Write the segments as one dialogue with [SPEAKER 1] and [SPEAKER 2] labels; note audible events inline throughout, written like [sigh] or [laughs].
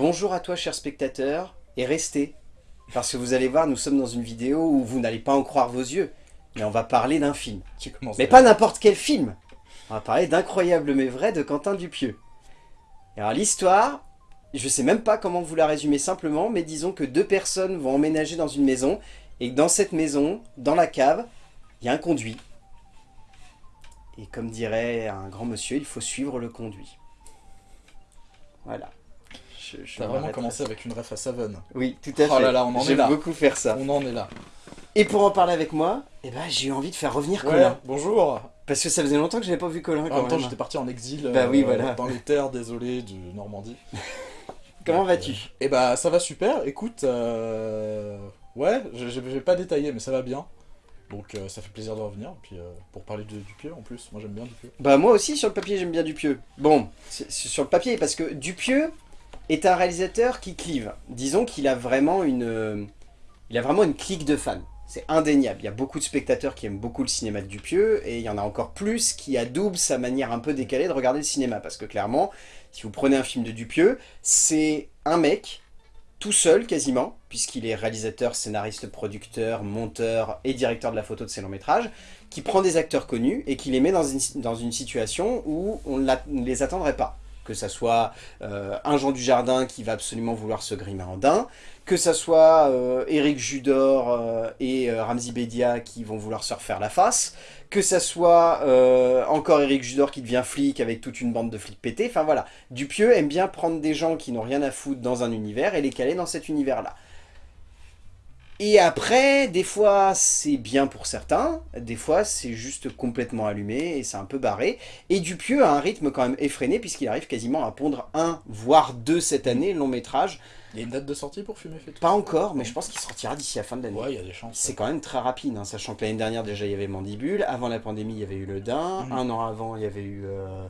[SPEAKER 1] Bonjour à toi cher spectateur, et restez. Parce que vous allez voir, nous sommes dans une vidéo où vous n'allez pas en croire vos yeux. Mais on va parler d'un film.
[SPEAKER 2] Tu commences
[SPEAKER 1] Mais pas n'importe quel film On va parler d'Incroyable mais vrai de Quentin Dupieux. Et alors l'histoire, je sais même pas comment vous la résumer simplement, mais disons que deux personnes vont emménager dans une maison, et que dans cette maison, dans la cave, il y a un conduit. Et comme dirait un grand monsieur, il faut suivre le conduit. Voilà. Je, je
[SPEAKER 2] T'as vraiment commencé avec une ref à Seven.
[SPEAKER 1] Oui, tout à fait.
[SPEAKER 2] Oh là là, on en est
[SPEAKER 1] J'aime
[SPEAKER 2] là.
[SPEAKER 1] beaucoup faire ça.
[SPEAKER 2] On en est là.
[SPEAKER 1] Et pour en parler avec moi, eh ben, j'ai eu envie de faire revenir
[SPEAKER 2] Ouais,
[SPEAKER 1] Colin.
[SPEAKER 2] bonjour.
[SPEAKER 1] Parce que ça faisait longtemps que j'avais pas vu Colin
[SPEAKER 2] En même temps, j'étais parti en exil euh,
[SPEAKER 1] Bah oui, voilà.
[SPEAKER 2] dans les terres désolées de Normandie. [laughs]
[SPEAKER 1] Comment vas-tu?
[SPEAKER 2] euh, Eh bah, ça va super. Écoute, euh, ouais, je je vais pas détailler, mais ça va bien. Donc, euh, ça fait plaisir de revenir. Puis, euh, pour parler de Dupieux, en plus, moi j'aime bien Dupieux.
[SPEAKER 1] Bah moi aussi sur le papier j'aime bien Dupieux. Bon, sur le papier parce que Dupieux est un réalisateur qui clive. Disons qu'il a vraiment une, euh, il a vraiment une clique de fans. C'est indéniable. Il y a beaucoup de spectateurs qui aiment beaucoup le cinéma de Dupieux et il y en a encore plus qui adoubent sa manière un peu décalée de regarder le cinéma. Parce que clairement, si vous prenez un film de Dupieux, c'est un mec tout seul quasiment, puisqu'il est réalisateur, scénariste, producteur, monteur et directeur de la photo de ses longs métrages, qui prend des acteurs connus et qui les met dans une, situation où on ne les attendrait pas. Que ça soit euh, un Jean Dujardin qui va absolument vouloir se grimer en daim, que ça soit euh, Éric Judor euh, et euh, Ramzi Bedia qui vont vouloir se refaire la face, que ça soit euh, encore Éric Judor qui devient flic avec toute une bande de flics pétés, enfin voilà. Dupieux aime bien prendre des gens qui n'ont rien à foutre dans un univers et les caler dans cet univers-là. Et après, des fois c'est bien pour certains, des fois c'est juste complètement allumé et c'est un peu barré. Et Dupieux a un rythme quand même effréné puisqu'il arrive quasiment à pondre un, voire deux cette année, long métrage.
[SPEAKER 2] Il y a une date de sortie pour Fumer fait tout
[SPEAKER 1] Pas encore, mais je pense qu'il sortira d'ici la fin de l'année.
[SPEAKER 2] Ouais, il y a des chances.
[SPEAKER 1] C'est quand même très rapide, hein, sachant que l'année dernière déjà il y avait Mandibule, avant la pandémie il y avait eu Le Dain,
[SPEAKER 2] Mhm.
[SPEAKER 1] un an avant il y avait eu... Euh,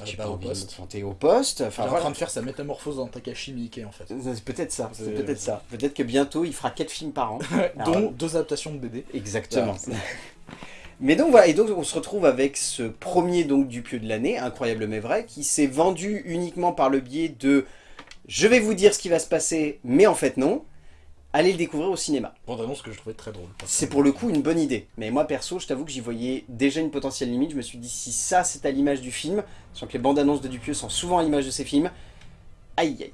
[SPEAKER 2] Euh,
[SPEAKER 1] j'ai
[SPEAKER 2] bah, au poste.
[SPEAKER 1] me planter, au poste.
[SPEAKER 2] Il est
[SPEAKER 1] Enfin,
[SPEAKER 2] en
[SPEAKER 1] voilà.
[SPEAKER 2] train de faire sa métamorphose dans Takashi Miike en fait.
[SPEAKER 1] C'est peut-être ça, c'est peut-être ça. Peut-être que bientôt il fera 4 films par an. [laughs] Alors,
[SPEAKER 2] Dont deux adaptations de BD.
[SPEAKER 1] Exactement.
[SPEAKER 2] Voilà. [laughs]
[SPEAKER 1] Mais donc voilà, et donc on se retrouve avec ce premier donc Dupieux de l'année, incroyable mais vrai, qui s'est vendu uniquement par le biais de « je vais vous dire ce qui va se passer, mais en fait non », allez le découvrir au cinéma.
[SPEAKER 2] Bande annonce que je trouvais très drôle.
[SPEAKER 1] C'est pour le coup une bonne idée. Mais moi perso, je t'avoue que j'y voyais déjà une potentielle limite. Je me suis dit, si ça c'est à l'image du film, sachant que les bandes annonces de Dupieux sont souvent à l'image de ces films, aïe aïe.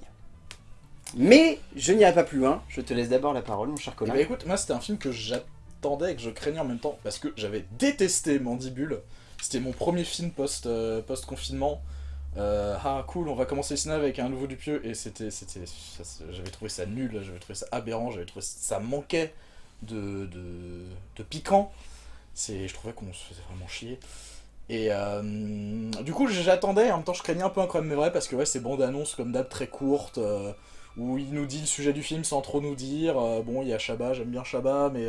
[SPEAKER 1] Mais je n'irai pas plus loin. Je te laisse d'abord la parole, mon cher
[SPEAKER 2] Eh
[SPEAKER 1] Colin.
[SPEAKER 2] bah écoute, moi c'était un film que j'attendais et que je craignais en même temps parce que j'avais détesté Mandibule. C'était mon premier film euh, post-confinement. Euh, ah cool, on va commencer le avec un nouveau Dupieux et c'était, c'était, c'est- j'avais trouvé ça nul, j'avais trouvé ça aberrant, j'avais trouvé ça manquait de, piquant. C'est, je trouvais qu'on se faisait vraiment chier. Et euh, du coup j'attendais, en même temps je craignais un peu Incroyable mais vrai parce que ouais, ces bandes annonces comme d'hab très courtes. euh, où il nous dit le sujet du film sans trop nous dire. bon, il y a Chabat, j'aime bien Chabat, mais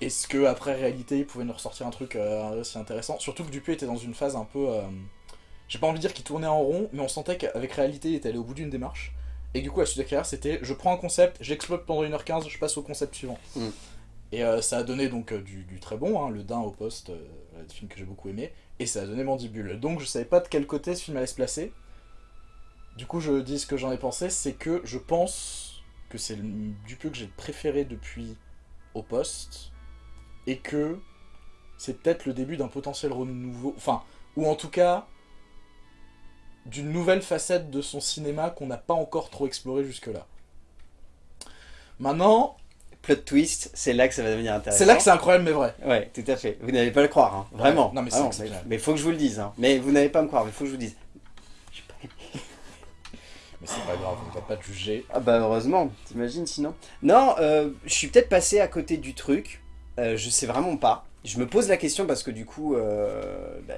[SPEAKER 2] est-ce que après réalité, il pouvait nous ressortir un truc aussi intéressant? Surtout que Dupuis était dans une phase un peu. J'ai pas envie de dire qu'il tournait en rond, mais on sentait qu'avec réalité, il était allé au bout d'une démarche. Et du coup, la suite de carrière, c'était je prends un concept, j'exploite pendant 1h15, je passe au concept suivant.
[SPEAKER 1] Mm.
[SPEAKER 2] Et euh, ça a donné donc euh, du, du très bon, hein, le Dain au poste, euh, un film que j'ai beaucoup aimé, et ça a donné Mandibule. Donc je savais pas de quel côté ce film allait se placer. Du coup, je dis ce que j'en ai pensé, c'est que je pense que c'est le Dupieux que j'ai préféré depuis au poste, et que c'est peut-être le début d'un potentiel renouveau, enfin, ou en tout cas, d'une nouvelle facette de son cinéma qu'on n'a pas encore trop exploré jusque-là. Maintenant,
[SPEAKER 1] Plot twist, c'est là que ça va devenir intéressant.
[SPEAKER 2] c'est là que c'est incroyable mais vrai.
[SPEAKER 1] Ouais, tout à fait. Vous n'allez pas le croire, hein. vraiment.
[SPEAKER 2] non, mais c'est
[SPEAKER 1] Vraiment,
[SPEAKER 2] exceptionnel.
[SPEAKER 1] mais faut que je vous le dise. Hein. Mais vous n'allez pas me croire, mais faut que je vous le dise. [laughs]
[SPEAKER 2] Mais c'est pas grave, on ne va pas te juger.
[SPEAKER 1] Ah bah heureusement, t'imagines sinon? Non, euh, je suis peut-être passé à côté du truc, euh, je sais vraiment pas. Je me pose la question parce que du coup, euh, bah,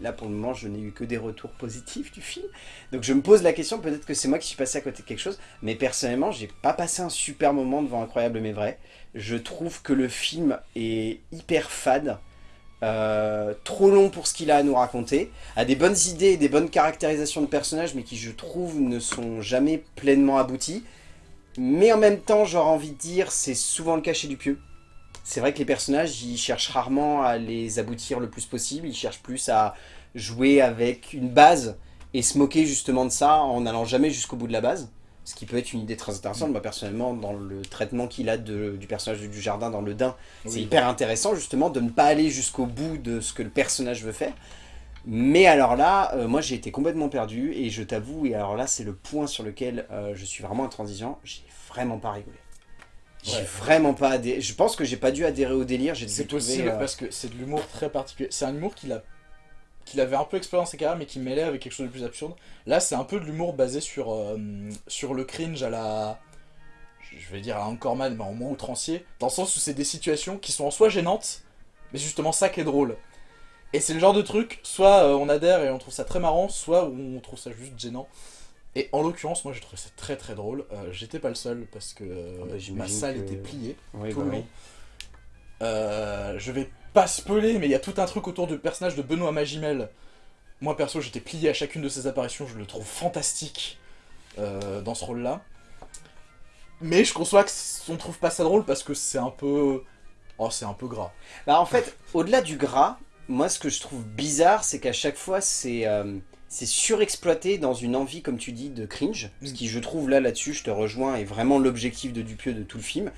[SPEAKER 1] là pour le moment je n'ai eu que des retours positifs du film. Donc je me pose la question, peut-être que c'est moi qui suis passé à côté de quelque chose, mais personnellement j'ai pas passé un super moment devant Incroyable mais vrai. Je trouve que le film est hyper fade. euh, trop long pour ce qu'il a à nous raconter, a des bonnes idées et des bonnes caractérisations de personnages, mais qui je trouve ne sont jamais pleinement abouties. Mais en même temps, j'aurais envie de dire, c'est souvent le cas chez Dupieux. C'est vrai que les personnages, ils cherchent rarement à les aboutir le plus possible, ils cherchent plus à jouer avec une base et se moquer justement de ça en n'allant jamais jusqu'au bout de la base. Ce qui peut être une idée très intéressante. Moi, personnellement, dans le traitement qu'il a de, du personnage du jardin dans le Dain, c'est hyper intéressant, justement, de ne pas aller jusqu'au bout de ce que le personnage veut faire. Mais alors là, euh, moi, j'ai été complètement perdu, et je t'avoue, et alors là, c'est le point sur lequel euh, je suis vraiment intransigeant, j'ai vraiment pas rigolé. J'ai
[SPEAKER 2] Ouais.
[SPEAKER 1] vraiment pas adhéré. Je pense que j'ai pas dû adhérer au délire. j'ai dû
[SPEAKER 2] C'est possible
[SPEAKER 1] euh,
[SPEAKER 2] parce que c'est de l'humour très particulier. C'est un humour qu'il a qu'il avait un peu exploré dans ses carrières mais qui mêlait avec quelque chose de plus absurde. Là, c'est un peu de l'humour basé sur, euh, sur le cringe à la. Je vais dire à Anchorman, mais en moins outrancier. Dans le sens où c'est des situations qui sont en soi gênantes, mais justement ça qui est drôle. Et c'est le genre de truc, soit euh, on adhère et on trouve ça très marrant, soit on trouve ça juste gênant. Et en l'occurrence, moi j'ai trouvé ça très très drôle. Euh, J'étais pas le seul parce que euh,
[SPEAKER 1] Ah bah,
[SPEAKER 2] ma
[SPEAKER 1] j'imagine
[SPEAKER 2] salle
[SPEAKER 1] que-
[SPEAKER 2] était pliée
[SPEAKER 1] oui,
[SPEAKER 2] tout
[SPEAKER 1] bah
[SPEAKER 2] le
[SPEAKER 1] oui.
[SPEAKER 2] long. Euh, je vais pas spoiler, mais il y a tout un truc autour du personnage de Benoît Magimel. Moi perso, j'étais plié à chacune de ses apparitions, je le trouve fantastique euh, dans ce rôle-là. Mais je conçois qu'on trouve pas ça drôle parce que c'est un peu. Oh, c'est un peu gras.
[SPEAKER 1] Bah en fait, au-delà du gras, moi ce que je trouve bizarre, c'est qu'à chaque fois c'est euh, c'est surexploité dans une envie, comme tu dis, de cringe. Ce
[SPEAKER 2] Mm.
[SPEAKER 1] qui, je trouve, là, là-dessus, je te rejoins, est vraiment l'objectif de Dupieux de tout le film.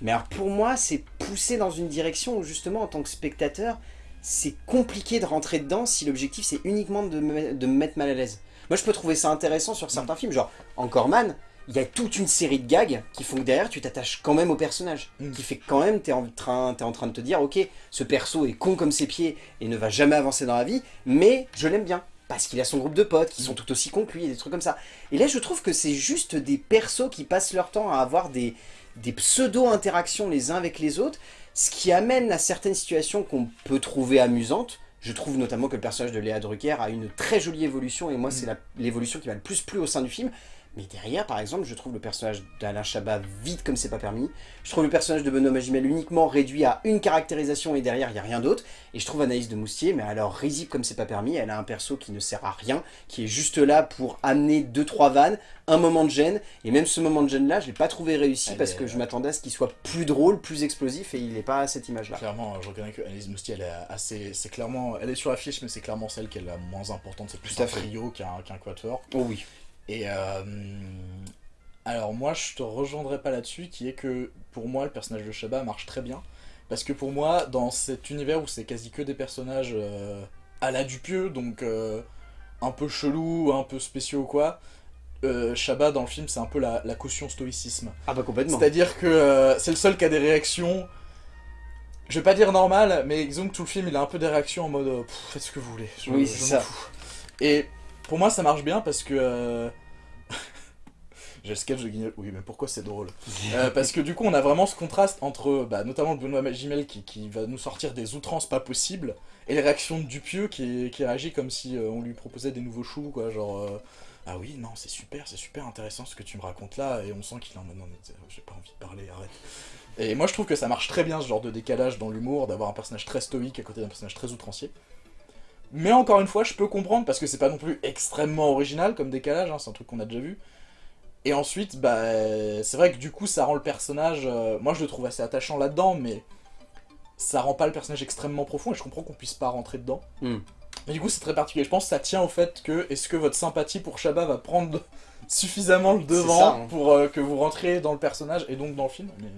[SPEAKER 1] Mais alors pour moi, c'est poussé dans une direction où justement, en tant que spectateur, c'est compliqué de rentrer dedans si l'objectif c'est uniquement de me, de me mettre mal à l'aise. Moi je peux trouver ça intéressant sur certains films, genre Encore Man, il y a toute une série de gags qui font que derrière tu t'attaches quand même au personnage.
[SPEAKER 2] Mm.
[SPEAKER 1] Qui fait que quand même t'es en, train, es en train de te dire, ok, ce perso est con comme ses pieds et ne va jamais avancer dans la vie, mais je l'aime bien. Parce qu'il a son groupe de potes qui sont tout aussi cons que lui, et des trucs comme ça. Et là je trouve que c'est juste des persos qui passent leur temps à avoir des, des pseudo-interactions les uns avec les autres, ce qui amène à certaines situations qu'on peut trouver amusantes. Je trouve notamment que le personnage de Léa Drucker a une très jolie évolution, et moi c'est la- l'évolution qui m'a le plus plu au sein du film. Mais derrière, par exemple, je trouve le personnage d'Alain Chabat vide comme c'est pas permis. Je trouve le personnage de Benoît Magimel uniquement réduit à une caractérisation et derrière, il n'y a rien d'autre. Et je trouve Anaïs de Moustier, mais alors risible comme c'est pas permis, elle a un perso qui ne sert à rien, qui est juste là pour amener deux trois vannes, un moment de gêne, et même ce moment de gêne là, je l'ai pas trouvé réussi
[SPEAKER 2] Elle
[SPEAKER 1] parce
[SPEAKER 2] est,
[SPEAKER 1] que
[SPEAKER 2] euh,
[SPEAKER 1] je m'attendais à ce qu'il soit plus drôle, plus explosif, et il n'est pas à cette image là.
[SPEAKER 2] Clairement, je reconnais que Alice Moustier, elle est assez. C'est clairement. Elle est sur l'affiche, mais c'est clairement celle qui est la moins importante. C'est plus un trio qu'un qu'un quatuor.
[SPEAKER 1] Oh oui.
[SPEAKER 2] Et euh, alors moi je te rejoindrai pas là-dessus, qui est que pour moi le personnage de Shabba marche très bien. Parce que pour moi, dans cet univers où c'est quasi que des personnages euh, à la Dupieux, donc euh, un peu chelou, un peu spéciaux ou quoi, euh, Shabba dans le film c'est un peu la, la caution stoïcisme.
[SPEAKER 1] Ah bah complètement.
[SPEAKER 2] C'est-à-dire que c'est le seul qui a des réactions, je vais pas dire normales, mais disons que tout le film il a un peu des réactions en mode Pff, faites ce que vous voulez, je,
[SPEAKER 1] Oui,
[SPEAKER 2] je
[SPEAKER 1] ça.
[SPEAKER 2] fous. Et pour moi ça marche bien parce que... euh, [laughs] J'ai le sketch de Guignol, oui mais pourquoi c'est drôle? Euh, Parce que du coup on a vraiment ce contraste entre bah, notamment Benoît Magimel qui, va nous sortir des outrances pas possibles et les réactions de Dupieux qui, réagit comme si euh, on lui proposait des nouveaux choux quoi genre euh, ah oui non c'est super c'est super intéressant ce que tu me racontes là et on sent qu'il en mode non j'ai pas envie de parler arrête. Et moi je trouve que ça marche très bien ce genre de décalage dans l'humour d'avoir un personnage très stoïque à côté d'un personnage très outrancier mais encore une fois je peux comprendre parce que c'est pas non plus extrêmement original comme décalage hein, c'est un truc qu'on a déjà vu et ensuite, bah, c'est vrai que du coup, ça rend le personnage. euh, moi, je le trouve assez attachant là-dedans, mais ça rend pas le personnage extrêmement profond et je comprends qu'on puisse pas rentrer dedans.
[SPEAKER 1] Hmm.
[SPEAKER 2] Mais du coup, c'est très particulier. Je pense que ça tient au fait que est-ce que votre sympathie pour Shabba va prendre [laughs] suffisamment le devant
[SPEAKER 1] ça, hein.
[SPEAKER 2] pour euh, que vous rentriez dans le personnage et donc dans le film mais,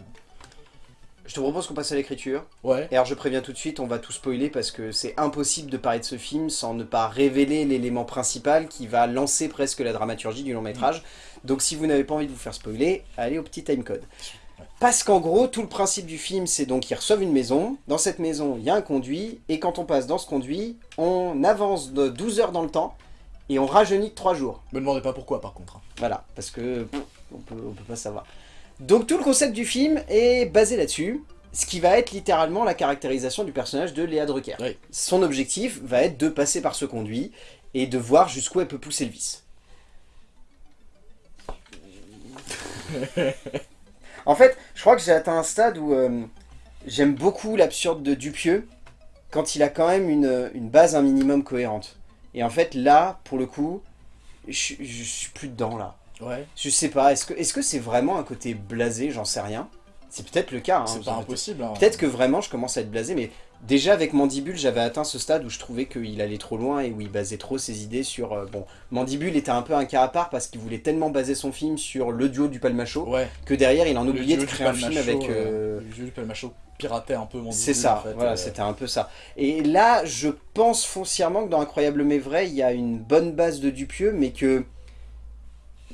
[SPEAKER 1] Je te propose qu'on passe à l'écriture.
[SPEAKER 2] Ouais.
[SPEAKER 1] Et alors je préviens tout de suite, on va tout spoiler parce que c'est impossible de parler de ce film sans ne pas révéler l'élément principal qui va lancer presque la dramaturgie du long métrage. Donc si vous n'avez pas envie de vous faire spoiler, allez au petit timecode. Parce qu'en gros, tout le principe du film, c'est donc qu'ils reçoivent une maison. Dans cette maison, il y a un conduit. Et quand on passe dans ce conduit, on avance de 12 heures dans le temps. Et on rajeunit de 3 jours.
[SPEAKER 2] Me demandez pas pourquoi par contre. hein.
[SPEAKER 1] Voilà, parce que pff, on peut, on peut pas savoir. Donc tout le concept du film est basé là-dessus, ce qui va être littéralement la caractérisation du personnage de Léa Drucker.
[SPEAKER 2] Oui.
[SPEAKER 1] Son objectif va être de passer par ce conduit et de voir jusqu'où elle peut pousser le vice. [laughs] en fait, je crois que j'ai atteint un stade où euh, j'aime beaucoup l'absurde de Dupieux quand il a quand même une, une base un minimum cohérente. Et en fait, là, pour le coup, je, je suis plus dedans là.
[SPEAKER 2] Ouais.
[SPEAKER 1] Je sais pas, est-ce que c'est vraiment un côté blasé? J'en sais rien. C'est peut-être le cas. hein,
[SPEAKER 2] c'est pas impossible. hein.
[SPEAKER 1] Peut-être que vraiment je commence à être blasé, mais Déjà avec Mandibule, j'avais atteint ce stade où je trouvais qu'il allait trop loin et où il basait trop ses idées sur... euh, bon, Mandibule était un peu un cas à part parce qu'il voulait tellement baser son film sur le duo du Palmacho
[SPEAKER 2] Ouais.
[SPEAKER 1] que derrière il en oubliait de créer un film avec... euh,
[SPEAKER 2] Le duo du Palmacho piratait un peu mon
[SPEAKER 1] C'est ça,
[SPEAKER 2] en fait,
[SPEAKER 1] voilà,
[SPEAKER 2] euh,
[SPEAKER 1] c'était un peu ça. Et là, je pense foncièrement que dans Incroyable mais vrai, il y a une bonne base de Dupieux, mais que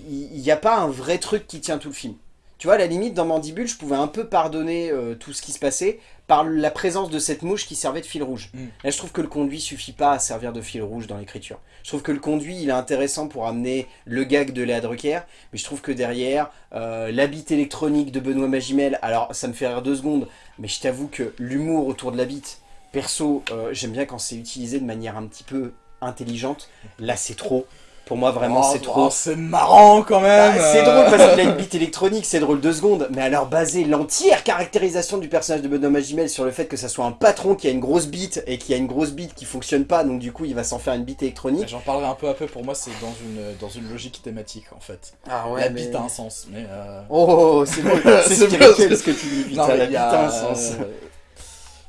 [SPEAKER 1] il n'y a pas un vrai truc qui tient tout le film. Tu vois, à la limite, dans Mandibule, je pouvais un peu pardonner euh, tout ce qui se passait par la présence de cette mouche qui servait de fil rouge.
[SPEAKER 2] Mm.
[SPEAKER 1] Là, je trouve que le conduit suffit pas à servir de fil rouge dans l'écriture. Je trouve que le conduit, il est intéressant pour amener le gag de Léa Drucker, mais je trouve que derrière, euh, la bite électronique de Benoît Magimel, alors ça me fait rire deux secondes, mais je t'avoue que l'humour autour de la bite, perso, euh, j'aime bien quand c'est utilisé de manière un petit peu intelligente. Là, c'est trop. Pour moi, vraiment,
[SPEAKER 2] oh,
[SPEAKER 1] c'est trop.
[SPEAKER 2] oh, c'est marrant quand même
[SPEAKER 1] Bah, c'est
[SPEAKER 2] euh.
[SPEAKER 1] drôle parce qu'il a une bite électronique, c'est drôle deux secondes, mais alors baser l'entière caractérisation du personnage de Benoît Magimel sur le fait que ça soit un patron qui a une grosse bite et qui a une grosse bite qui fonctionne pas, donc du coup il va s'en faire une bite électronique.
[SPEAKER 2] J'en parlerai un peu après, pour moi c'est dans une, dans une logique thématique en fait.
[SPEAKER 1] Ah
[SPEAKER 2] la bite a un sens, mais... euh,
[SPEAKER 1] Oh, c'est bon, [laughs] c'est
[SPEAKER 2] C'est
[SPEAKER 1] spirituel
[SPEAKER 2] bien.
[SPEAKER 1] ce que tu dis,
[SPEAKER 2] Non,
[SPEAKER 1] putain, la bite
[SPEAKER 2] a
[SPEAKER 1] un sens.
[SPEAKER 2] euh,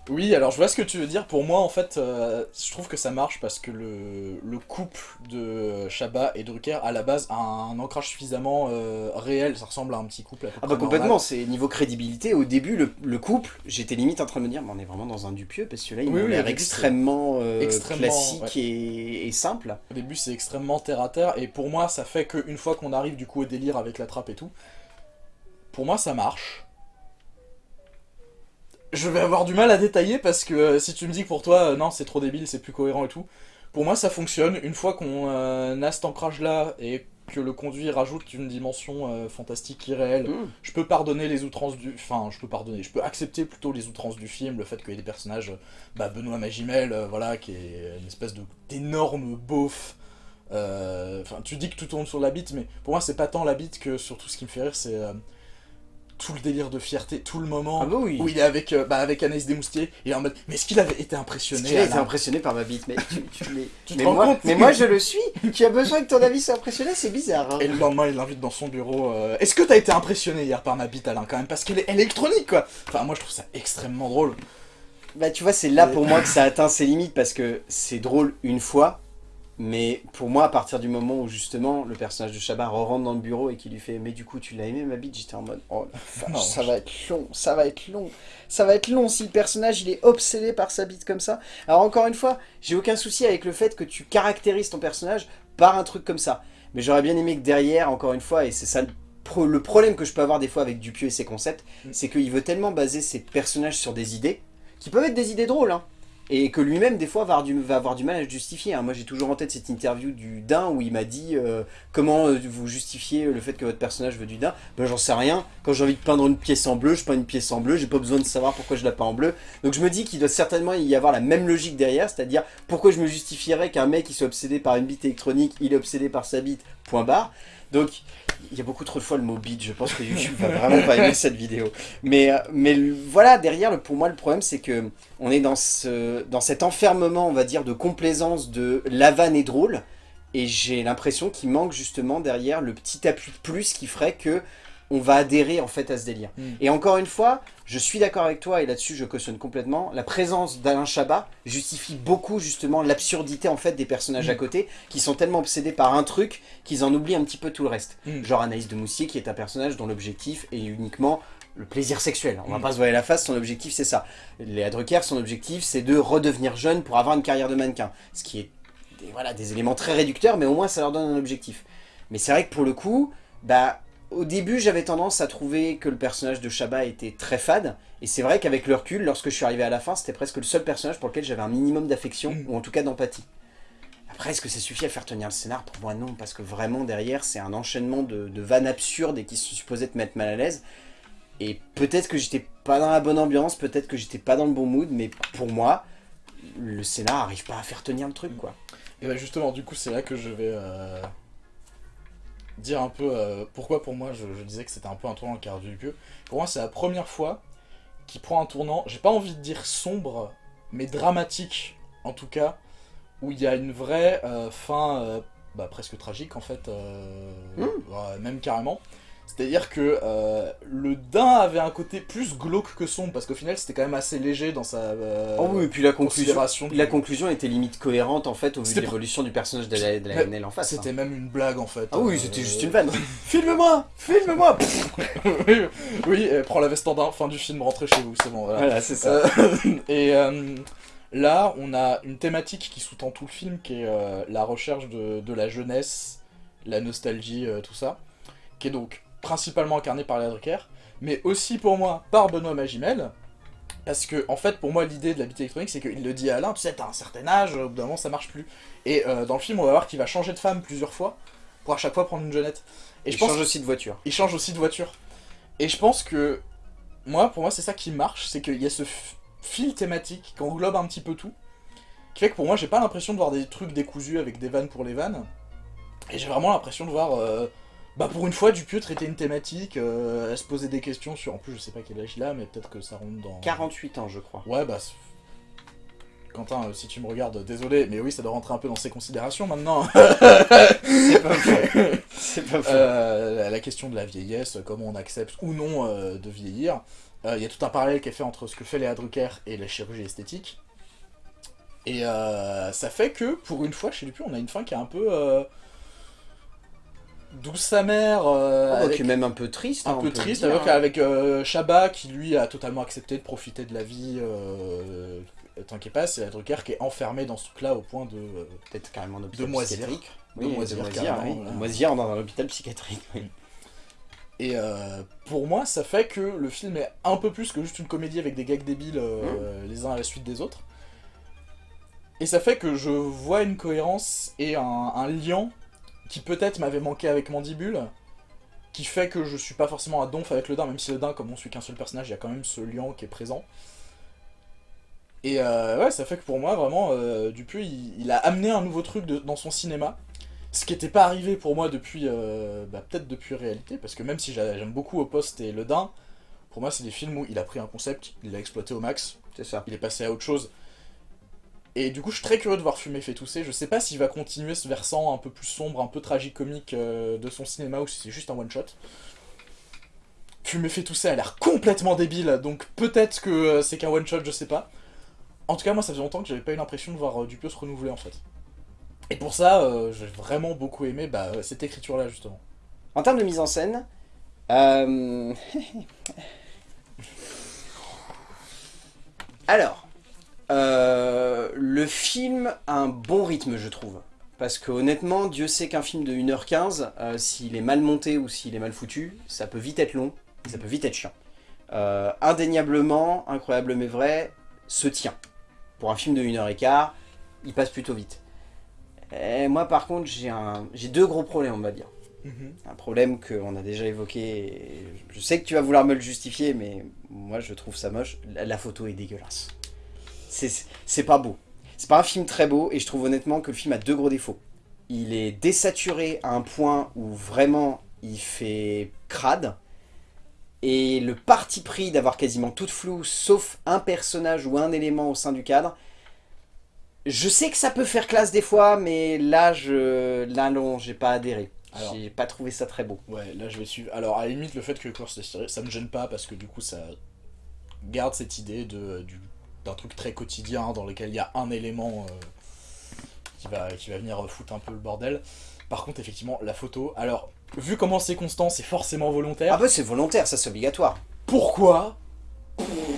[SPEAKER 2] Oui, alors je vois ce que tu veux dire. Pour moi, en fait, euh, je trouve que ça marche parce que le, le couple de Chabat et Drucker, à la base, a un ancrage suffisamment euh, réel. Ça ressemble à un petit couple. à peu
[SPEAKER 1] Ah bah complètement, c'est niveau crédibilité, au début le, le couple, j'étais limite en train de me dire, mais on est vraiment dans un Dupieux, parce que là il
[SPEAKER 2] Oui,
[SPEAKER 1] a
[SPEAKER 2] oui,
[SPEAKER 1] l'air extrêmement, euh,
[SPEAKER 2] extrêmement,
[SPEAKER 1] classique et, et simple.
[SPEAKER 2] Au début, c'est extrêmement terre à terre. Et pour moi, ça fait qu'une fois qu'on arrive du coup au délire avec la trappe et tout, pour moi, ça marche. Je vais avoir du mal à détailler parce que euh, si tu me dis que pour toi, euh, non, c'est trop débile, c'est plus cohérent et tout, pour moi, ça fonctionne. Une fois qu'on euh, a cet ancrage-là et que le conduit rajoute une dimension fantastique irréelle,
[SPEAKER 1] Mm.
[SPEAKER 2] je peux pardonner les outrances du... Enfin, je peux pardonner, je peux accepter plutôt les outrances du film, le fait qu'il y ait des personnages, bah, Benoît Magimel, voilà, qui est une espèce de d'énorme beauf. Enfin, tu dis que tout tourne sur la bite, mais pour moi, c'est pas tant la bite que surtout ce qui me fait rire, c'est tout le délire de fierté, tout le moment
[SPEAKER 1] Ah bah oui.
[SPEAKER 2] où il est avec, euh, bah, avec Anaïs Desmoustiers, il est en mode, mais est-ce qu'il avait été impressionné
[SPEAKER 1] a
[SPEAKER 2] à
[SPEAKER 1] été impressionné par ma bite Mais, tu, tu l'es- [laughs]
[SPEAKER 2] Tu te
[SPEAKER 1] mais, moi,
[SPEAKER 2] compte
[SPEAKER 1] mais moi je le suis Tu as besoin que ton avis soit impressionné C'est bizarre. hein.
[SPEAKER 2] Et le lendemain, il l'invite dans son bureau. euh, Est-ce que t'as été impressionné hier par ma bite, Alain, quand même? Parce qu'elle est électronique, quoi Enfin, moi, je trouve ça extrêmement drôle.
[SPEAKER 1] Bah tu vois, c'est là pour moi que ça atteint ses limites parce que c'est drôle une fois, mais pour moi, à partir du moment où justement le personnage de Chabat rentre dans le bureau et qu'il lui fait « Mais du coup, tu l'as aimé ma bite ?» J'étais en mode « Oh la vache,
[SPEAKER 2] Non,
[SPEAKER 1] ça
[SPEAKER 2] je-
[SPEAKER 1] va être long, ça va être long, ça va être long si le personnage il est obsédé par sa bite comme ça. » Alors encore une fois, j'ai aucun souci avec le fait que tu caractérises ton personnage par un truc comme ça. Mais j'aurais bien aimé que derrière, encore une fois, et c'est ça le problème que je peux avoir des fois avec Dupieux et ses concepts,
[SPEAKER 2] Mm.
[SPEAKER 1] c'est qu'il veut tellement baser ses personnages sur des idées, qui peuvent être des idées drôles, hein, et que lui-même, des fois, va avoir du, mal à justifier. hein. Moi, j'ai toujours en tête cette interview du Dain où il m'a dit euh, Comment euh, vous justifiez le fait que votre personnage veut du Dain? Ben, j'en sais rien. Quand j'ai envie de peindre une pièce en bleu, je peins une pièce en bleu, j'ai pas besoin de savoir pourquoi je la peins en bleu. Donc, je me dis qu'il doit certainement y avoir la même logique derrière, c'est-à-dire pourquoi je me justifierais qu'un mec qui soit obsédé par une bite électronique, il est obsédé par sa bite, point barre. Donc, il y a beaucoup trop de fois le mot bite, je pense que [laughs] YouTube va vraiment pas aimer cette vidéo. Mais, euh, mais voilà, derrière, le- pour moi, le problème, c'est que on est dans, ce, dans cet enfermement, on va dire, de complaisance de la vanne est drôle, et j'ai l'impression qu'il manque justement derrière le petit appui de plus qui ferait que on va adhérer en fait à ce délire.
[SPEAKER 2] Mm.
[SPEAKER 1] Et encore une fois, je suis d'accord avec toi, et là-dessus je cautionne complètement, la présence d'Alain Chabat justifie beaucoup justement l'absurdité en fait des personnages
[SPEAKER 2] Mm.
[SPEAKER 1] à côté, qui sont tellement obsédés par un truc qu'ils en oublient un petit peu tout le reste.
[SPEAKER 2] Mm.
[SPEAKER 1] Genre Anaïs de Moussier qui est un personnage dont l'objectif est uniquement le plaisir sexuel. On va pas se voiler la face, son objectif c'est ça. Léa Drucker, son objectif c'est de redevenir jeune pour avoir une carrière de mannequin. Ce qui est des, voilà, des éléments très réducteurs, mais au moins ça leur donne un objectif. Mais c'est vrai que pour le coup, bah, au début j'avais tendance à trouver que le personnage de Chabat était très fade, et c'est vrai qu'avec le recul, lorsque je suis arrivé à la fin, c'était presque le seul personnage pour lequel j'avais un minimum d'affection,
[SPEAKER 2] Mm.
[SPEAKER 1] ou en tout cas d'empathie. Après, est-ce que ça suffit à faire tenir le scénar? Pour moi, non, parce que vraiment, derrière, c'est un enchaînement de, de vannes absurdes et qui sont supposées te mettre mal à l'aise. Et peut-être que j'étais pas dans la bonne ambiance, peut-être que j'étais pas dans le bon mood, mais pour moi, le scénar arrive pas à faire tenir le truc, quoi.
[SPEAKER 2] Et bah justement, du coup, c'est là que je vais euh, dire un peu euh, pourquoi pour moi je, je disais que c'était un peu un tournant car du pieu. Pour moi, c'est la première fois qu'il prend un tournant, j'ai pas envie de dire sombre, mais dramatique en tout cas, où il y a une vraie euh, fin euh, bah, presque tragique en fait, euh,
[SPEAKER 1] Mm.
[SPEAKER 2] ouais, même carrément. C'est-à-dire que euh, le daim avait un côté plus glauque que sombre, parce qu'au final c'était quand même assez léger dans sa euh,
[SPEAKER 1] Oh oui, et puis la conclusion, la conclusion était limite cohérente en fait au vu de
[SPEAKER 2] C'était-
[SPEAKER 1] l'évolution du personnage de la, de la
[SPEAKER 2] Mais
[SPEAKER 1] NL en face.
[SPEAKER 2] C'était
[SPEAKER 1] hein.
[SPEAKER 2] même une blague en fait.
[SPEAKER 1] Ah oui,
[SPEAKER 2] Euh,
[SPEAKER 1] c'était juste une vanne. [laughs] Filme-moi Filme-moi [laughs]
[SPEAKER 2] oui, oui euh, prends la veste en daim, fin du film, rentrez chez vous, c'est bon. Voilà.
[SPEAKER 1] Voilà, c'est ça.
[SPEAKER 2] Euh, [laughs] et euh, là, on a une thématique qui sous-tend tout le film, qui est euh, la recherche de, de la jeunesse, la nostalgie, euh, tout ça, qui est donc principalement incarnée par Léa Drucker, mais aussi pour moi par Benoît Magimel, parce que, en fait, pour moi, l'idée de la bite électronique, c'est qu'il le dit à Alain, tu sais, t'as un certain âge, au bout d'un moment, ça marche plus. Et euh, dans le film, on va voir qu'il va changer de femme plusieurs fois, pour à chaque fois prendre une jeunette. Et je pense
[SPEAKER 1] change aussi de voiture.
[SPEAKER 2] il change aussi de voiture. Et je pense que, moi, pour moi, c'est ça qui marche, c'est qu'il y a ce fil thématique qui englobe un petit peu tout, qui fait que pour moi, j'ai pas l'impression de voir des trucs décousus avec des vannes pour les vannes, et j'ai vraiment l'impression de voir, euh, bah pour une fois, Dupieux traiter une thématique, euh, à se poser des questions sur, en plus, je sais pas quel âge il a, mais peut-être que ça rentre dans...
[SPEAKER 1] 48 ans, je crois.
[SPEAKER 2] Ouais, bah... Quentin, euh, si tu me regardes, désolé, mais oui, ça doit rentrer un peu dans ses considérations maintenant.
[SPEAKER 1] C'est pas faux. [laughs] C'est pas faux.
[SPEAKER 2] Euh, la question de la vieillesse, comment on accepte ou non euh, de vieillir. Euh, Il y a tout un parallèle qui est fait entre ce que fait Léa Drucker et la chirurgie esthétique. Et euh, ça fait que, pour une fois, chez Dupuis, on a une fin qui est un peu... douce amère, euh,
[SPEAKER 1] Ah, bah,
[SPEAKER 2] avec-
[SPEAKER 1] qui est même un peu triste.
[SPEAKER 2] un
[SPEAKER 1] hein,
[SPEAKER 2] peu triste,
[SPEAKER 1] dire,
[SPEAKER 2] avec,
[SPEAKER 1] hein.
[SPEAKER 2] avec euh, Chabat qui lui a totalement accepté de profiter de la vie, euh, tant qu'il passe, et la Drucker qui est enfermé dans ce truc-là au point de... euh,
[SPEAKER 1] Peut-être carrément
[SPEAKER 2] De moisir.
[SPEAKER 1] Oui, de moisir. De moisir dans un hôpital psychiatrique. oui.
[SPEAKER 2] Et euh, pour moi, ça fait que le film est un peu plus que juste une comédie avec des gags débiles euh, les uns à la suite des autres. Et ça fait que je vois une cohérence et un, un lien qui peut-être m'avait manqué avec Mandibule, qui fait que je suis pas forcément à donf avec le Dain, même si le Dain, comme on suit qu'un seul personnage, il y a quand même ce lien qui est présent. Et euh, ouais, ça fait que pour moi, vraiment, euh, Dupieux, il, il a amené un nouveau truc de- dans son cinéma. Ce qui n'était pas arrivé pour moi depuis, euh, bah, peut-être depuis Réalité, parce que même si j'a- j'aime beaucoup Au Poste et Le Dain, pour moi c'est des films où il a pris un concept, il l'a exploité au max,
[SPEAKER 1] C'est ça.
[SPEAKER 2] il est passé à autre chose. Et du coup je suis très curieux de voir Fumer fait tousser, je sais pas s'il va continuer ce versant un peu plus sombre, un peu tragique-comique euh, de son cinéma ou si c'est juste un one-shot. Fumer fait tousser a l'air complètement débile, donc peut-être que euh, c'est qu'un one-shot, je sais pas. En tout cas moi ça faisait longtemps que j'avais pas eu l'impression de voir euh, Dupieux se renouveler en fait. Et pour ça, euh, j'ai vraiment beaucoup aimé bah, euh, cette écriture-là, justement.
[SPEAKER 1] En termes de mise en scène, [laughs] alors, euh, le film a un bon rythme, je trouve. Parce que honnêtement, Dieu sait qu'un film de 1h15, euh, s'il est mal monté ou s'il est mal foutu, ça peut vite être long, ça peut vite être chiant. Euh, indéniablement, incroyable mais vrai, se tient. Pour un film de 1h15, il passe plutôt vite. Et moi par contre, j'ai deux gros problèmes, on va dire un problème qu'on a déjà évoqué. et Je sais que tu vas vouloir me le justifier, mais moi je trouve ça moche. La, la photo est dégueulasse. C'est pas beau. C'est pas un film très beau, et je trouve honnêtement que le film a deux gros défauts. Il est désaturé à un point où vraiment il fait crade. Et le parti pris d'avoir quasiment tout flou, sauf un personnage ou un élément au sein du cadre, je sais que ça peut faire classe des fois, mais là, je, là non, j'ai pas adhéré. J'ai pas trouvé ça très beau.
[SPEAKER 2] Ouais, là je vais suivre. Alors, à la limite, le fait que le corps soit tiré, ça me gêne pas parce que du coup, ça garde cette idée de du- d'un truc très quotidien dans lequel il y a un élément euh, qui, va, qui va venir foutre un peu le bordel. Par contre, effectivement, la photo. Alors, vu comment c'est constant, c'est forcément volontaire.
[SPEAKER 1] Ah bah c'est volontaire, ça c'est obligatoire.
[SPEAKER 2] Pourquoi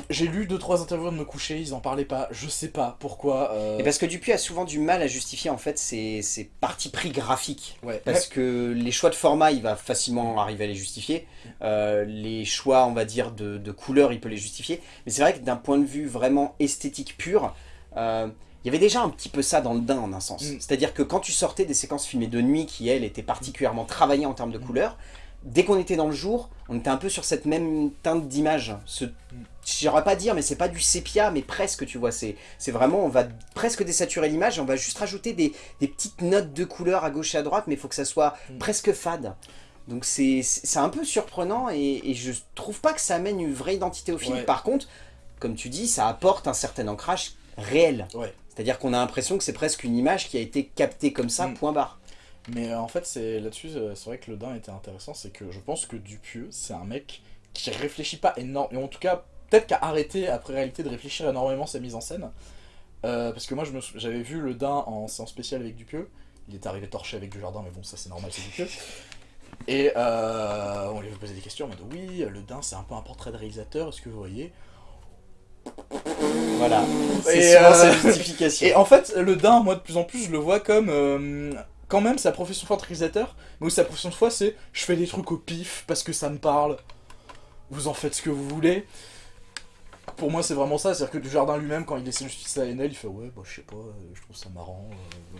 [SPEAKER 2] J'ai lu 2-3 interviews de me coucher, ils en parlaient pas, je sais pas pourquoi. euh,
[SPEAKER 1] Et parce que Dupuis a souvent du mal à justifier en fait ses, ses partis pris graphiques.
[SPEAKER 2] ouais,
[SPEAKER 1] Parce que les choix de format, il va facilement arriver à les justifier. Euh, les choix, on va dire, de, de couleurs, il peut les justifier. Mais c'est vrai que d'un point de vue vraiment esthétique pur, euh, il y avait déjà un petit peu ça dans le Dain en un sens.
[SPEAKER 2] Mm.
[SPEAKER 1] C'est-à-dire que quand tu sortais des séquences filmées de nuit qui, elles, étaient particulièrement travaillées en termes de
[SPEAKER 2] Mm.
[SPEAKER 1] couleurs, dès qu'on était dans le jour, on était un peu sur cette même teinte d'image. Ce, j'aurais pas dire, mais c'est pas du sépia, mais presque, tu vois. C'est vraiment, on va presque désaturer l'image on va juste rajouter des, des petites notes de couleurs à gauche et à droite, mais il faut que ça soit
[SPEAKER 2] Mm.
[SPEAKER 1] presque fade. Donc c'est un peu surprenant et, et je trouve pas que ça amène une vraie identité au film.
[SPEAKER 2] Ouais.
[SPEAKER 1] Par contre, comme tu dis, ça apporte un certain ancrage réel.
[SPEAKER 2] Ouais.
[SPEAKER 1] C'est-à-dire qu'on a l'impression que c'est presque une image qui a été captée comme ça,
[SPEAKER 2] Mm.
[SPEAKER 1] point barre.
[SPEAKER 2] Mais euh, en fait, là-dessus, euh, c'est vrai que le Dain était intéressant, c'est que je pense que Dupieux, c'est un mec qui réfléchit pas énormément, et en tout cas, peut-être qu'à arrêté après réalité de réfléchir énormément sa mise en scène. Euh, parce que moi, j'avais vu le Dain en séance spéciale avec Dupieux. Il est arrivé torché avec du jardin, mais bon, ça c'est normal, c'est Dupieux. Et euh, on lui avait posé des questions en mode oui, le Dain c'est un peu un portrait de réalisateur, est-ce que vous voyez?
[SPEAKER 1] Voilà. C'est
[SPEAKER 2] Et,
[SPEAKER 1] souvent
[SPEAKER 2] euh,
[SPEAKER 1] sa justification.
[SPEAKER 2] Et en fait, le Dain, moi de plus en plus, je le vois comme euh, quand même sa profession de foi de réalisateur, mais où sa profession de foi c'est je fais des trucs au pif parce que ça me parle, vous en faites ce que vous voulez. Pour moi, c'est vraiment ça, c'est-à-dire que du jardin lui-même, quand il essaie justice à NL, il fait ouais, bah je sais pas, euh, je trouve ça marrant. euh.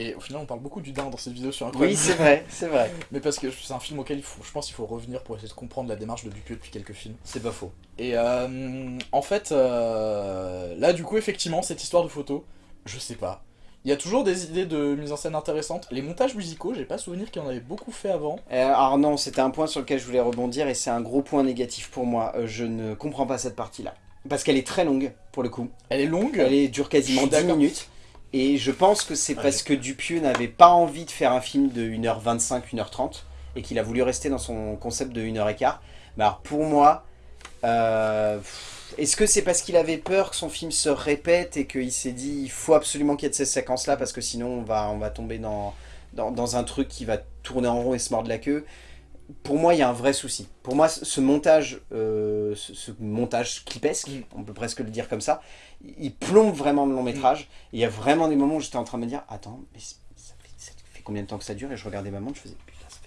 [SPEAKER 2] Et au final, on parle beaucoup du Dain dans cette vidéo sur
[SPEAKER 1] Oui,
[SPEAKER 2] Incroyable.
[SPEAKER 1] c'est vrai, c'est vrai. [laughs]
[SPEAKER 2] mais parce que c'est un film auquel il faut, je pense qu'il faut revenir pour essayer de comprendre la démarche de Dupieux depuis quelques films.
[SPEAKER 1] C'est pas faux.
[SPEAKER 2] Et euh, en fait, euh, là du coup, effectivement, cette histoire de photo, je sais pas. Il y a toujours des idées de mise en scène intéressantes. Les montages musicaux, j'ai pas souvenir qu'il y en avait beaucoup fait avant.
[SPEAKER 1] Euh, alors non, c'était un point sur lequel je voulais rebondir et c'est un gros point négatif pour moi. Euh, je ne comprends pas cette partie-là. Parce qu'elle est très longue, pour le coup.
[SPEAKER 2] Elle est longue.
[SPEAKER 1] Elle est, dure quasiment
[SPEAKER 2] Je suis
[SPEAKER 1] 10
[SPEAKER 2] d'accord.
[SPEAKER 1] minutes. Et je pense que c'est
[SPEAKER 2] Ouais.
[SPEAKER 1] parce que Dupieux n'avait pas envie de faire un film de 1h25, 1h30 et qu'il a voulu rester dans son concept de 1h15. Mais alors pour moi, euh, pff, est-ce que c'est parce qu'il avait peur que son film se répète et qu'il s'est dit il faut absolument qu'il y ait de ces séquences-là parce que sinon on va, on va tomber dans, dans, dans un truc qui va tourner en rond et se mordre la queue? Pour moi, il y a un vrai souci. Pour moi, ce montage, euh, ce, ce montage clipesque,
[SPEAKER 2] Mm.
[SPEAKER 1] on peut presque le dire comme ça, il plombe vraiment le long métrage. Et Il y a vraiment des moments où j'étais en train de me dire, attends, mais ça fait, ça fait combien de temps que ça dure? Et je regardais ma montre, je faisais,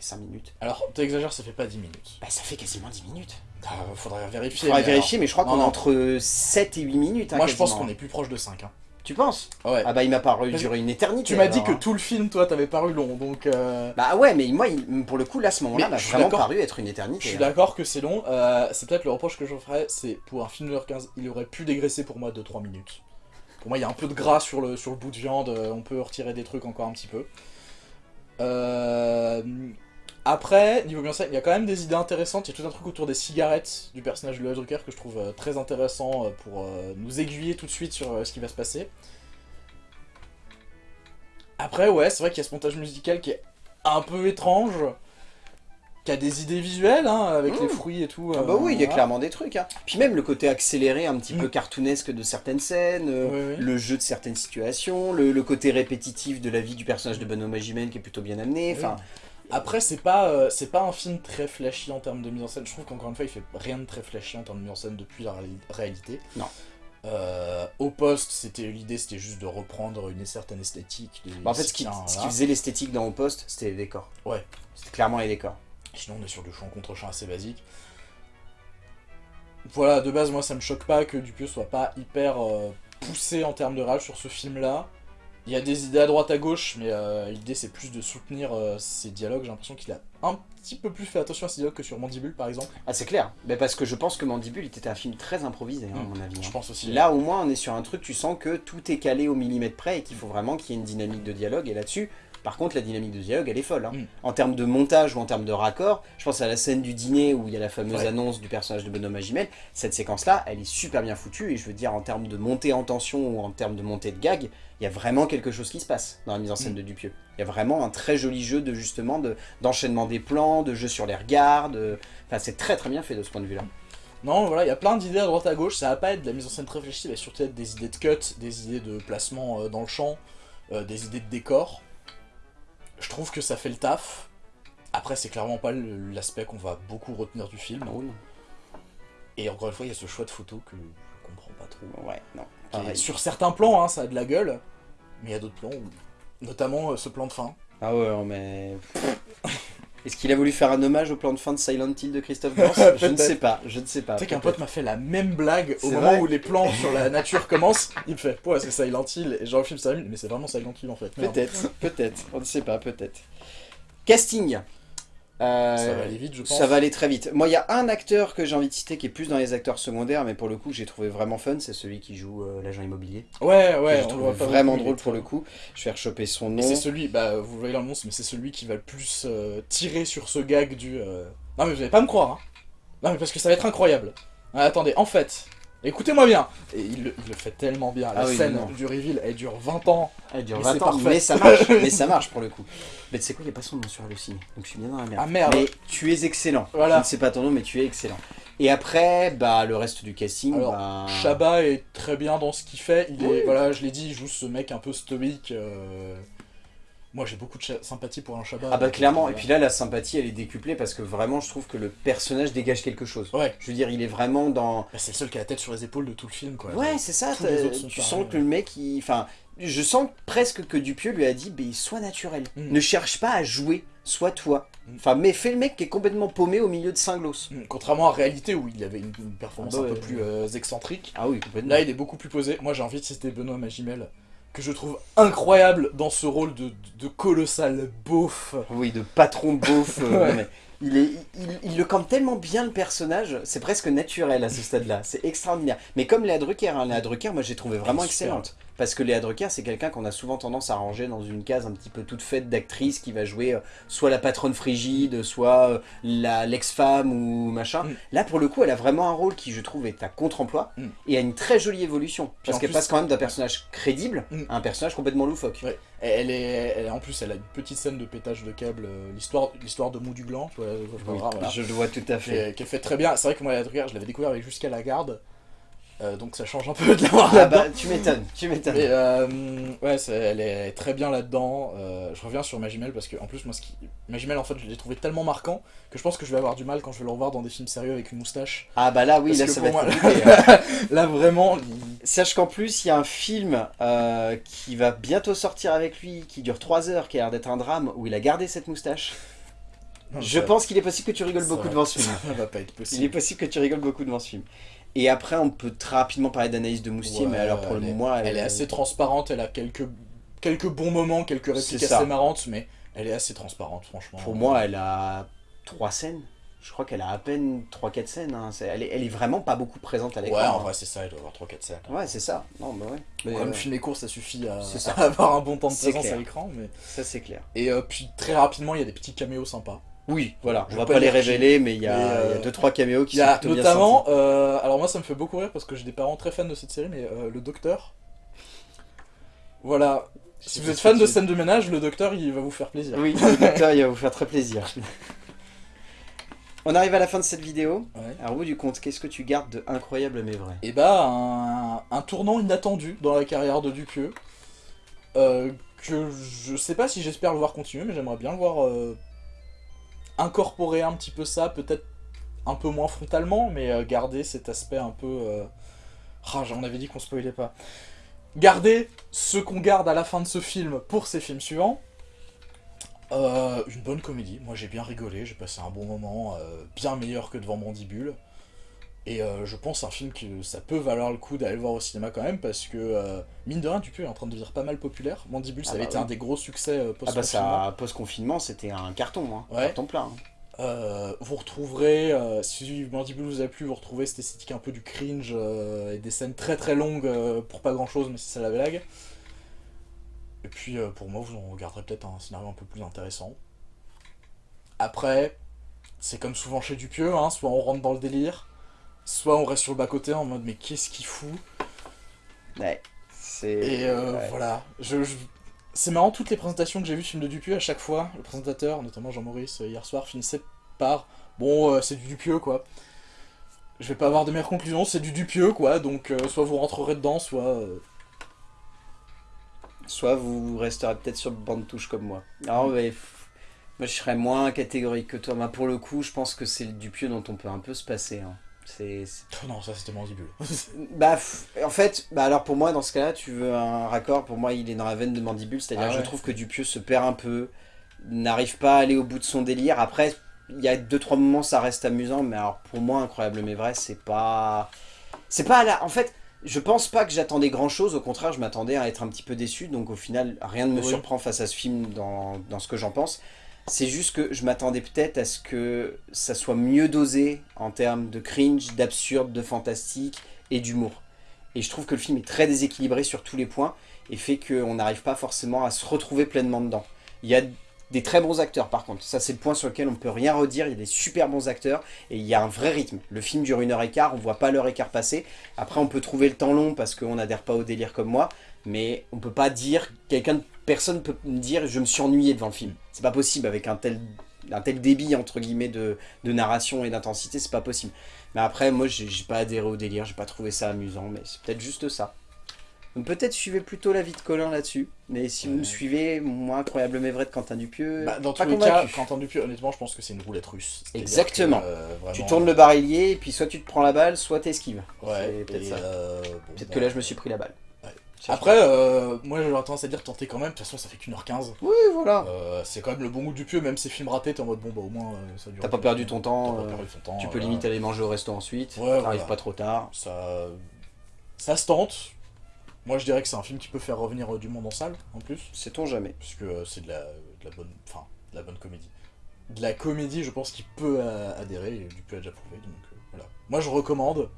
[SPEAKER 1] fait 5 minutes.
[SPEAKER 2] Alors, t'exagères, ça fait pas 10 minutes.
[SPEAKER 1] Bah, ça fait quasiment 10 minutes.
[SPEAKER 2] Ah, faudrait vérifier.
[SPEAKER 1] faudrait
[SPEAKER 2] mais
[SPEAKER 1] vérifier, mais je crois qu'on est entre 7 et 8 minutes. hein,
[SPEAKER 2] moi, je pense qu'on est plus proche de 5. Hein.
[SPEAKER 1] Tu penses?
[SPEAKER 2] Ouais.
[SPEAKER 1] Ah bah, il m'a paru durer une éternité.
[SPEAKER 2] tu m'as dit que
[SPEAKER 1] hein.
[SPEAKER 2] tout le film, toi, t'avais paru long, donc... euh,
[SPEAKER 1] Bah ouais, mais moi, il- pour le coup, là, à ce moment-là, m'a vraiment paru être une éternité.
[SPEAKER 2] Je suis d'accord que c'est long. Euh, c'est peut-être le reproche que je ferais, c'est pour un film de 1h15, il aurait pu dégraisser pour moi de 3 minutes. Pour moi, il y a un peu de gras sur le, sur le bout de viande, euh, on peut retirer des trucs encore un petit peu. Euh, Après, niveau bien il y a quand même des idées intéressantes. Il y a tout un truc autour des cigarettes du personnage de Louis Drucker que je trouve euh, très intéressant euh, pour euh, nous aiguiller tout de suite sur ce qui va se passer. Après, ouais, c'est vrai qu'il y a ce montage musical qui est un peu étrange, qui a des idées visuelles, hein, avec
[SPEAKER 1] Mmh.
[SPEAKER 2] les fruits et tout.
[SPEAKER 1] Ah bah oui, il y a clairement des trucs. Hein. Puis même le côté accéléré, un petit peu cartoonesque de certaines scènes,
[SPEAKER 2] Oui, oui.
[SPEAKER 1] le jeu de certaines situations, le, le côté répétitif de la vie du personnage de Benoît Magimel qui est plutôt bien amené. Enfin,
[SPEAKER 2] Après, c'est pas, euh, c'est pas un film très flashy en termes de mise en scène. Je trouve qu'encore une fois, il fait rien de très flashy en termes de mise en scène depuis la réali- réalité.
[SPEAKER 1] Non.
[SPEAKER 2] Euh, au poste, c'était l'idée, c'était juste de reprendre une certaine esthétique.
[SPEAKER 1] bah, en fait, ce qui, ce faisait l'esthétique dans Au Poste, c'était les décors.
[SPEAKER 2] Ouais.
[SPEAKER 1] C'était clairement les décors.
[SPEAKER 2] Sinon, on est sur du champ contre champ assez basique. Voilà, de base, moi, ça me choque pas que Dupieux soit pas hyper euh, poussé en termes de rage sur ce film-là. Il y a des idées à droite à gauche, mais euh, l'idée c'est plus de soutenir euh, ses dialogues. J'ai l'impression qu'il a un petit peu plus fait attention à ses dialogues que sur Mandibule, par exemple.
[SPEAKER 1] Ah, c'est clair. Mais parce que je pense que Mandibule était un film très improvisé, hein, à mon avis. hein.
[SPEAKER 2] Je pense aussi.
[SPEAKER 1] Là, au moins, on est sur un truc, tu sens que tout est calé au millimètre près et qu'il faut vraiment qu'il y ait une dynamique de dialogue. Et là-dessus, par contre, la dynamique de dialogue, elle est folle. hein.
[SPEAKER 2] Mm.
[SPEAKER 1] En termes de montage ou en termes de raccord, je pense à la scène du dîner où il y a la fameuse
[SPEAKER 2] Ouais.
[SPEAKER 1] annonce du personnage de Benoît Magimel. Cette séquence-là, elle est super bien foutue. Et je veux dire, en termes de montée en tension ou en termes de montée de gag, il y a vraiment quelque chose qui se passe dans la mise en scène
[SPEAKER 2] Mm.
[SPEAKER 1] de Dupieux. Il y a vraiment un très joli jeu de justement de- d'enchaînement des plans, de jeu sur les regards. de- Enfin, c'est très très bien fait de ce point de vue-là.
[SPEAKER 2] Non, voilà, il y a plein d'idées à droite à gauche. Ça va pas être de la mise en scène très réfléchie, va surtout être des idées de cut, des idées de placement euh, dans le champ, euh, des idées de décor. Je trouve que ça fait le taf. Après, c'est clairement pas l'aspect qu'on va beaucoup retenir du film.
[SPEAKER 1] Oh non.
[SPEAKER 2] Et encore une fois, il y a ce choix de photo que je comprends pas trop.
[SPEAKER 1] Ouais, non. Pareil.
[SPEAKER 2] sur certains plans, hein, ça a de la gueule, mais il y a d'autres plans, où- notamment euh, ce plan de fin.
[SPEAKER 1] Ah ouais, non, mais... Est-ce qu'il a voulu faire un hommage au plan de fin de Silent Hill de Christophe Gans [laughs] Je ne sais pas, je ne sais pas.
[SPEAKER 2] tu sais qu'un pote m'a fait la même blague au moment où les plans sur la nature commencent. Il me fait, ouais, c'est Silent Hill, et genre le film s'allume, mais c'est vraiment Silent Hill en fait.
[SPEAKER 1] Peut-être, peut-être, on ne sait pas, peut-être. Casting. Euh,
[SPEAKER 2] Ça va aller vite, je pense.
[SPEAKER 1] Ça va aller très vite. Moi, il y a un acteur que j'ai envie de citer qui est plus dans les acteurs secondaires, mais pour le coup, j'ai trouvé vraiment fun. C'est celui qui joue euh, l'agent immobilier.
[SPEAKER 2] Ouais, ouais, voit pas
[SPEAKER 1] vraiment drôle pour le coup. Je vais rechoper son nom.
[SPEAKER 2] c'est celui, bah vous voyez monstre, mais c'est celui qui va le plus euh, tirer sur ce gag du. euh, Non mais vous allez pas me croire, hein. Non mais parce que ça va être incroyable. Ah, attendez, en fait, Écoutez-moi bien Et il, le- il le fait tellement bien. La
[SPEAKER 1] Ah oui,
[SPEAKER 2] scène
[SPEAKER 1] non, non.
[SPEAKER 2] du reveal, elle dure 20 ans.
[SPEAKER 1] Elle dure
[SPEAKER 2] Mais
[SPEAKER 1] 20
[SPEAKER 2] c'est
[SPEAKER 1] ans,
[SPEAKER 2] parfait.
[SPEAKER 1] mais ça marche, [laughs] mais ça marche pour le coup. Mais tu sais quoi, il n'y a pas son nom sur Allociné, donc je suis bien dans la merde.
[SPEAKER 2] Ah, merde.
[SPEAKER 1] Mais tu es excellent.
[SPEAKER 2] Voilà.
[SPEAKER 1] Je ne sais pas ton nom, mais tu es excellent. Et après, bah le reste du casting,
[SPEAKER 2] Alors,
[SPEAKER 1] bah...
[SPEAKER 2] Shabba est très bien dans ce qu'il fait. Il est, voilà, je l'ai dit, il joue ce mec un peu stoïque. euh, Moi, j'ai beaucoup de sympathie pour un Shabba.
[SPEAKER 1] Ah bah clairement, et puis là la sympathie elle est décuplée parce que vraiment je trouve que le personnage dégage quelque chose.
[SPEAKER 2] Ouais,
[SPEAKER 1] Je veux dire, il est vraiment dans...
[SPEAKER 2] Bah, c'est le seul qui a la tête sur les épaules de tout le film, quoi.
[SPEAKER 1] Ouais, c'est ça,
[SPEAKER 2] tous les
[SPEAKER 1] t'as-
[SPEAKER 2] autres sont
[SPEAKER 1] tu sens que le mec, il... enfin, je sens presque que Dupieux lui a dit, ben, sois naturel,
[SPEAKER 2] Mm.
[SPEAKER 1] ne cherche pas à jouer, sois toi.
[SPEAKER 2] Mm.
[SPEAKER 1] Enfin, mais fais le mec qui est complètement paumé au milieu de Saint-Gloss.
[SPEAKER 2] Mm, Contrairement à réalité où il avait une, une performance
[SPEAKER 1] Ah bah
[SPEAKER 2] un peu plus euh, excentrique.
[SPEAKER 1] Ah oui, complètement.
[SPEAKER 2] Là, il est beaucoup plus posé. Moi, j'ai envie de citer Benoît Magimel, que je trouve incroyable dans ce rôle de, de colossal beauf.
[SPEAKER 1] Oui, de patron beauf. euh, [laughs]
[SPEAKER 2] Ouais.
[SPEAKER 1] non, mais il, est, il, il le campe tellement bien le personnage, c'est presque naturel à ce stade-là. C'est extraordinaire. Mais comme Léa Drucker, hein, Léa Drucker, moi j'ai trouvé vraiment excellente. Parce que Léa Drucker, c'est quelqu'un qu'on a souvent tendance à ranger dans une case un petit peu toute faite d'actrice qui va jouer euh, soit la patronne frigide, soit euh, l'ex-femme ou machin.
[SPEAKER 2] Mm.
[SPEAKER 1] Là, pour le coup, elle a vraiment un rôle qui, je trouve, est à contre-emploi
[SPEAKER 2] Mm.
[SPEAKER 1] et a une très jolie évolution. Parce qu'elle passe quand même d'un personnage crédible
[SPEAKER 2] Mm.
[SPEAKER 1] à un personnage complètement loufoque.
[SPEAKER 2] Ouais. Elle est, elle en plus, elle a une petite scène de pétage de câble, euh, l'histoire, de Mou du Gland, tu vois, je
[SPEAKER 1] Oui,
[SPEAKER 2] voilà, voilà.
[SPEAKER 1] Je le vois tout à fait.
[SPEAKER 2] Qu'elle fait très bien. C'est vrai que moi, la Drucker, je l'avais découvert avec Jusqu'à la garde, euh, donc ça change un peu [laughs] de l'avoir
[SPEAKER 1] Ah bah, tu m'étonnes, tu m'étonnes.
[SPEAKER 2] Mais euh, ouais, c'est- elle est très bien là-dedans. Euh, je reviens sur Magimel parce que, en plus, moi, ce qui... Magimel, en fait, je l'ai trouvé tellement marquant que je pense que je vais avoir du mal quand je vais le revoir dans des films sérieux avec une moustache.
[SPEAKER 1] Ah bah là oui, là
[SPEAKER 2] que
[SPEAKER 1] ça va être. [laughs]
[SPEAKER 2] Là, vraiment,
[SPEAKER 1] Sache qu'en plus, il y a un film euh, qui va bientôt sortir avec lui, qui dure 3 heures, qui a l'air d'être un drame, où il a gardé cette moustache.
[SPEAKER 2] Non,
[SPEAKER 1] Je
[SPEAKER 2] ça-
[SPEAKER 1] pense qu'il est possible que tu rigoles
[SPEAKER 2] ça
[SPEAKER 1] beaucoup
[SPEAKER 2] va-
[SPEAKER 1] devant ce film. [laughs]
[SPEAKER 2] Ça va pas être
[SPEAKER 1] Il est
[SPEAKER 2] possible.
[SPEAKER 1] possible que tu rigoles beaucoup devant ce film. Et après, on peut très rapidement parler d'Anaïs de Moustier,
[SPEAKER 2] Ouais,
[SPEAKER 1] mais alors pour
[SPEAKER 2] elle
[SPEAKER 1] le
[SPEAKER 2] est-
[SPEAKER 1] moi,
[SPEAKER 2] Elle est assez transparente, elle a quelques, quelques bons moments, quelques répliques assez marrantes, mais elle est assez transparente, franchement.
[SPEAKER 1] Pour moi, elle a 3 scènes. Je crois qu'elle a à peine 3-4 scènes. hein. Elle, est, elle est vraiment pas beaucoup présente à l'écran.
[SPEAKER 2] Ouais, en
[SPEAKER 1] hein.
[SPEAKER 2] vrai, c'est ça, elle doit avoir 3-4 scènes.
[SPEAKER 1] Ouais, c'est ça. Non, bah ouais. Mais,
[SPEAKER 2] Comme
[SPEAKER 1] euh,
[SPEAKER 2] film et cours, ça suffit à,
[SPEAKER 1] C'est [laughs] ça.
[SPEAKER 2] à avoir un bon temps de présence
[SPEAKER 1] clair.
[SPEAKER 2] à l'écran. Mais...
[SPEAKER 1] ça, c'est clair.
[SPEAKER 2] Et euh, puis très rapidement, il y a des petits caméos sympas.
[SPEAKER 1] Oui, voilà.
[SPEAKER 2] Je
[SPEAKER 1] On
[SPEAKER 2] vais
[SPEAKER 1] va
[SPEAKER 2] pas
[SPEAKER 1] les révéler, mais il y a 2
[SPEAKER 2] euh,
[SPEAKER 1] trois caméos qui
[SPEAKER 2] y a
[SPEAKER 1] sont plutôt
[SPEAKER 2] notamment, euh, alors moi ça me fait beaucoup rire parce que j'ai des parents très fans de cette série, mais euh, le docteur. Voilà. Si vous êtes fan de scène de ménage, le docteur il va vous faire plaisir.
[SPEAKER 1] Oui, le docteur, il va vous faire très plaisir. [laughs] On arrive à la fin de cette vidéo.
[SPEAKER 2] Ouais.
[SPEAKER 1] Alors, au bout du compte, qu'est-ce que tu gardes de incroyable mais vrai?
[SPEAKER 2] Et bah, un, un tournant inattendu dans la carrière de Dupieux. euh, que je sais pas si j'espère le voir continuer, mais j'aimerais bien le voir euh, incorporer un petit peu ça, peut-être un peu moins frontalement, mais euh, garder cet aspect un peu. euh, Ah, on avait dit qu'on spoilait pas. Garder ce qu'on garde à la fin de ce film pour ses films suivants. Euh, une bonne comédie, moi j'ai bien rigolé, j'ai passé un bon moment, euh, bien meilleur que devant Mandibule. Et euh, je pense un film que ça peut valoir le coup d'aller le voir au cinéma quand même, parce que, euh, mine de rien, Dupieux est en train de devenir pas mal populaire. Mandibule, ça
[SPEAKER 1] Ah
[SPEAKER 2] avait
[SPEAKER 1] bah
[SPEAKER 2] été
[SPEAKER 1] oui.
[SPEAKER 2] un des gros succès euh,
[SPEAKER 1] Ah bah
[SPEAKER 2] post-confinement.
[SPEAKER 1] ça, post-confinement, c'était un carton, hein.
[SPEAKER 2] Ouais.
[SPEAKER 1] carton plein. hein.
[SPEAKER 2] Euh, vous retrouverez, euh, si Mandibule vous a plu, vous retrouverez cette esthétique un peu du cringe euh, et des scènes très très longues euh, pour pas grand chose, mais c'est ça la blague. Et puis euh, pour moi, vous en regarderez peut-être un scénario un peu plus intéressant. Après, c'est comme souvent chez Dupieux, hein, soit on rentre dans le délire, soit on reste sur le bas-côté en mode mais qu'est-ce qu'il fout?
[SPEAKER 1] Ouais. C'est...
[SPEAKER 2] Et euh,
[SPEAKER 1] ouais.
[SPEAKER 2] voilà, je, je- c'est marrant, toutes les présentations que j'ai vues de films de Dupieux, à chaque fois, le présentateur, notamment Jean-Maurice, euh, hier soir, finissait par « Bon, euh, c'est du Dupieux, quoi. » Je vais pas avoir de meilleures conclusions, c'est du Dupieux, quoi, donc euh, soit vous rentrerez dedans, soit... euh,
[SPEAKER 1] Soit vous resterez peut-être sur le banc de touche comme moi. Alors,
[SPEAKER 2] Mm.
[SPEAKER 1] mais, moi, je serais moins catégorique que toi. Moi, pour le coup, je pense que c'est le Dupieux dont on peut un peu se passer. hein. C'est...
[SPEAKER 2] Oh non, ça c'était Mandibule. [laughs]
[SPEAKER 1] Bah, en fait, bah alors pour moi, dans ce cas-là, tu veux un raccord. Pour moi, il est dans la veine de Mandibule. C'est-à-dire
[SPEAKER 2] Ah
[SPEAKER 1] que je trouve que Dupieux se perd un peu, n'arrive pas à aller au bout de son délire. Après, il y a deux trois moments, ça reste amusant. Mais alors, pour moi, incroyable mais vrai, c'est pas... C'est pas là. En fait, je pense pas que j'attendais grand-chose. Au contraire, je m'attendais à être un petit peu déçu. Donc au final, rien ne me
[SPEAKER 2] Oui.
[SPEAKER 1] surprend face à ce film dans, dans ce que j'en pense. C'est juste que je m'attendais peut-être à ce que ça soit mieux dosé en termes de cringe, d'absurde, de fantastique et d'humour. Et je trouve que le film est très déséquilibré sur tous les points et fait qu'on n'arrive pas forcément à se retrouver pleinement dedans. Il y a des très bons acteurs par contre. Ça c'est le point sur lequel on peut rien redire, il y a des super bons acteurs et il y a un vrai rythme. Le film dure une heure et quart, on voit pas l'heure et quart passer. Après on peut trouver le temps long parce qu'on n'adhère pas au délire comme moi, mais on peut pas dire, quelqu'un, personne peut me dire je me suis ennuyé devant le film. C'est pas possible avec un tel, un tel débit entre guillemets de, de narration et d'intensité, c'est pas possible. Mais après moi j'ai pas adhéré au délire, j'ai pas trouvé ça amusant, mais c'est peut-être juste ça. Donc peut-être suivez plutôt l'avis de Colin là-dessus. Mais si vous me suivez, moi, Incroyable mais vrai de Quentin Dupieux,
[SPEAKER 2] Bah, dans tous les cas, Quentin Dupieux, honnêtement, je pense que c'est une roulette russe.
[SPEAKER 1] Exactement.
[SPEAKER 2] que, euh, vraiment,
[SPEAKER 1] Tu tournes le barillier, et puis soit tu te prends la balle, soit t'esquives.
[SPEAKER 2] Ouais,
[SPEAKER 1] C'est peut-être
[SPEAKER 2] euh, bon,
[SPEAKER 1] Peut-être
[SPEAKER 2] bah,
[SPEAKER 1] que là, je me suis pris la balle.
[SPEAKER 2] Après, euh, moi j'aurais tendance à dire tenter quand même, de toute façon ça fait qu'une heure quinze.
[SPEAKER 1] Oui, voilà.
[SPEAKER 2] Euh, c'est quand même le bon goût du pieu, même ces films ratés, t'es en mode bon bah au moins euh, ça dure.
[SPEAKER 1] T'as pas perdu ton temps,
[SPEAKER 2] T'as pas perdu ton temps.
[SPEAKER 1] tu peux limite aller manger au resto ensuite.
[SPEAKER 2] Ouais,
[SPEAKER 1] T'arrives
[SPEAKER 2] voilà.
[SPEAKER 1] pas trop tard.
[SPEAKER 2] Ça, ça se tente. Moi je dirais que c'est un film qui peut faire revenir euh, du monde en salle en plus,
[SPEAKER 1] Sait-on jamais.
[SPEAKER 2] puisque euh, c'est de la, de la bonne, enfin de la bonne comédie. De la comédie, je pense qu'il peut euh, adhérer et Dupieux a déjà prouvé, donc euh, voilà. Moi je recommande.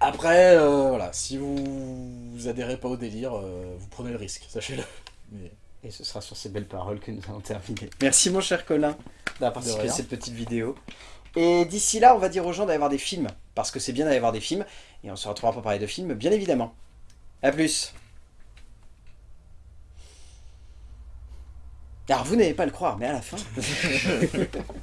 [SPEAKER 2] Après, euh, voilà, si vous, vous adhérez pas au délire, euh, vous prenez le risque, sachez-le. Mais
[SPEAKER 1] Et ce sera sur ces belles paroles que nous allons terminer. Merci mon cher Colin d'avoir participé à cette petite vidéo. Et d'ici là, on va dire aux gens d'aller voir des films. Parce que c'est bien d'aller voir des films. Et on se retrouvera pour parler de films, bien évidemment. A plus Alors vous n'allez pas le croire, mais à la fin... [laughs]